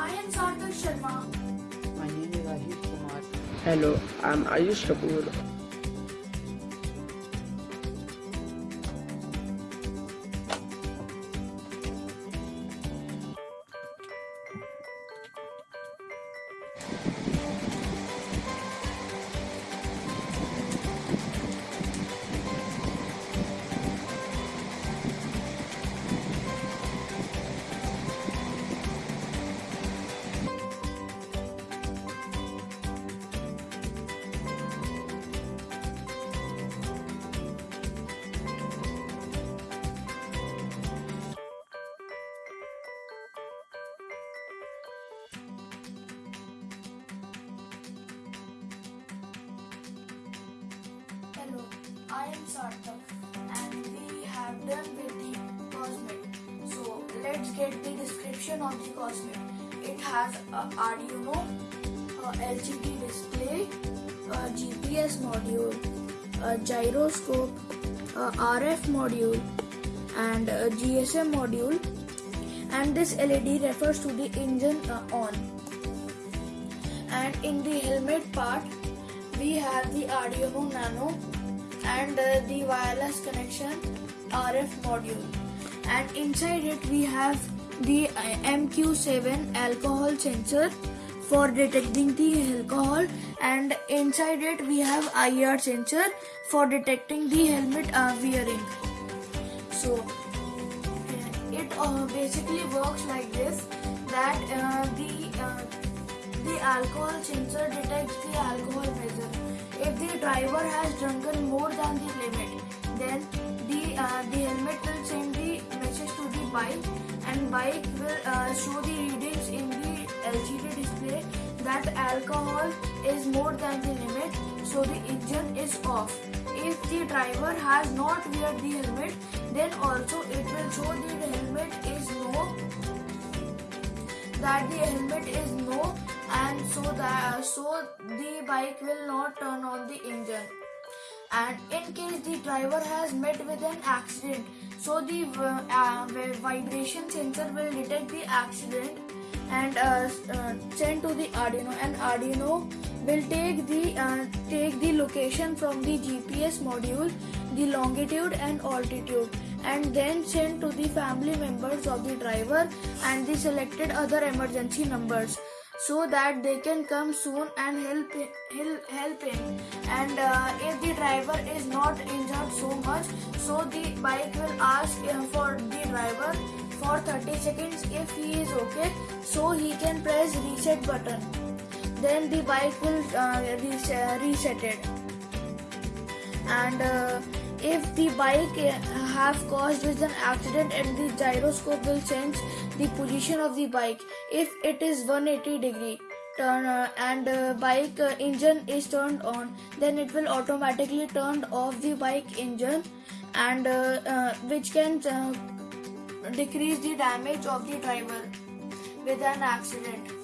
I am Sarthak Sharma. My name is Ayush Kumar. Hello, I'm Ayush Kapoor. I am Sarthak and we have done with the Cosmic. So let's get the description of the Cosmic. It has a Arduino, a LCD display, a GPS module, a gyroscope, a RF module and a GSM module and this LED refers to the engine uh, on and in the helmet part we have the Arduino Nano and the wireless connection RF module. And inside it we have the uh, MQ7 alcohol sensor for detecting the alcohol. And inside it we have IR sensor for detecting the helmet uh, wearing. So it uh, basically works like this that uh, the uh, the alcohol sensor detects the alcohol measure. If the driver has drunken more than the limit, then the uh, the helmet will send the message to the bike, and bike will uh, show the readings in the LCD display that alcohol is more than the limit, so the engine is off. If the driver has not wear the helmet, then also it will show that the helmet is no that the helmet is no so that so the bike will not turn on the engine. And in case the driver has met with an accident so the uh, uh, vibration sensor will detect the accident and uh, uh, send to the arduino. And arduino will take the uh, take the location from the gps module the longitude and altitude and then send to the family members of the driver and the selected other emergency numbers so that they can come soon and help help, help him. And uh, if the driver is not injured so much so the bike will ask uh, for the driver for 30 seconds if he is okay so he can press reset button. Then the bike will uh, res- reset it. And uh, if the bike uh, have caused an accident and the gyroscope will change the position of the bike. If it is 180 degree turn uh, and uh, bike uh, engine is turned on then it will automatically turn off the bike engine and uh, uh, which can uh, decrease the damage of the driver with an accident